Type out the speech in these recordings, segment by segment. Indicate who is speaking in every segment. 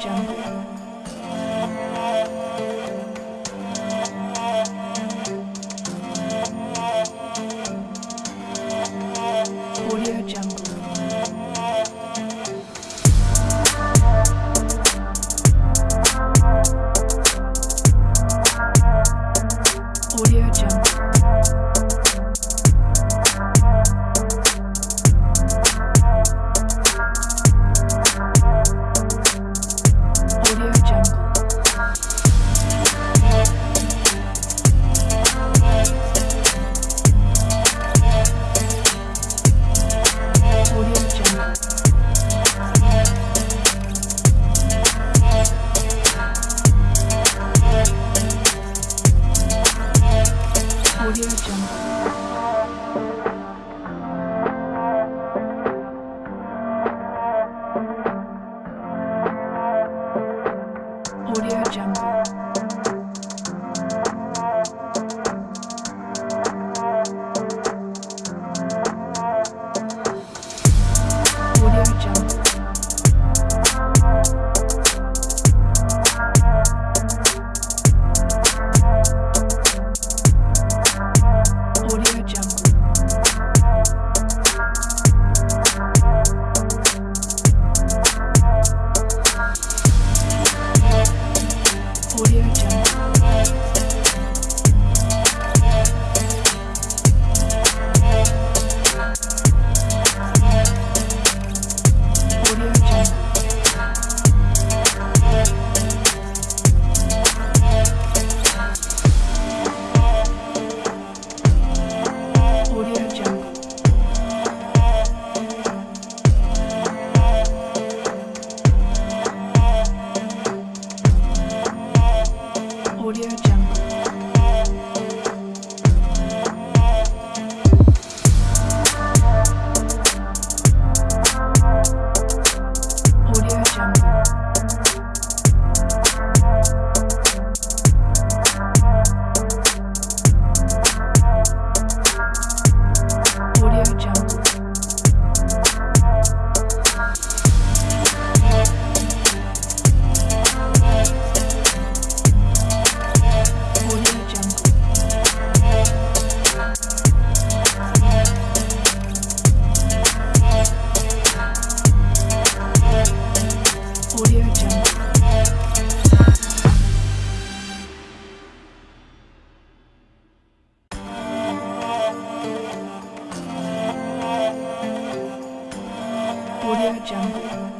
Speaker 1: Jungle. Audio Jungle. Jungle.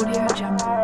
Speaker 1: Audio Jungle.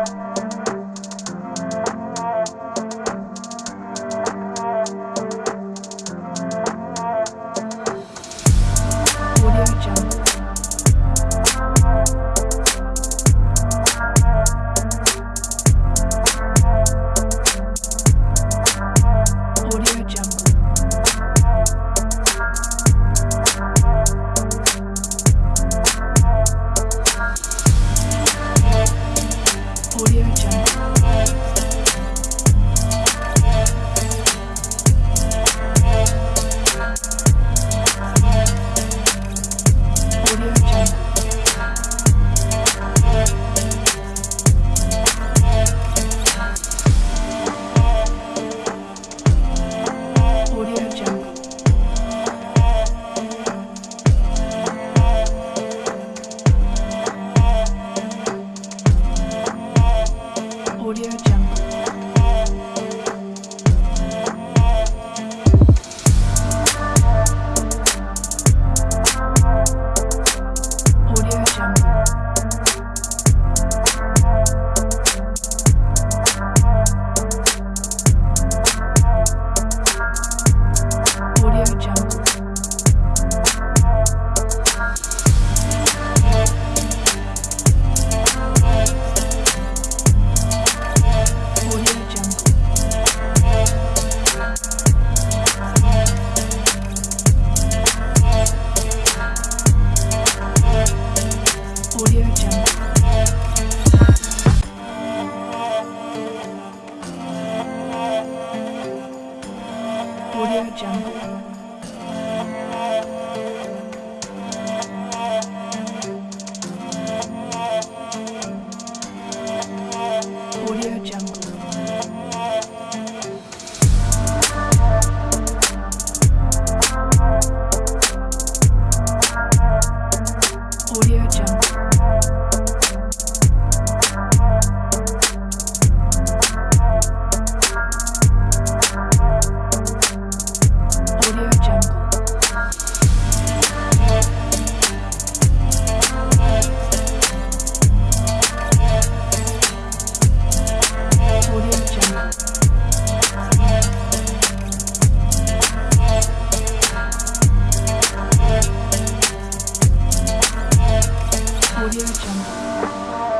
Speaker 1: Audio ハハハハ!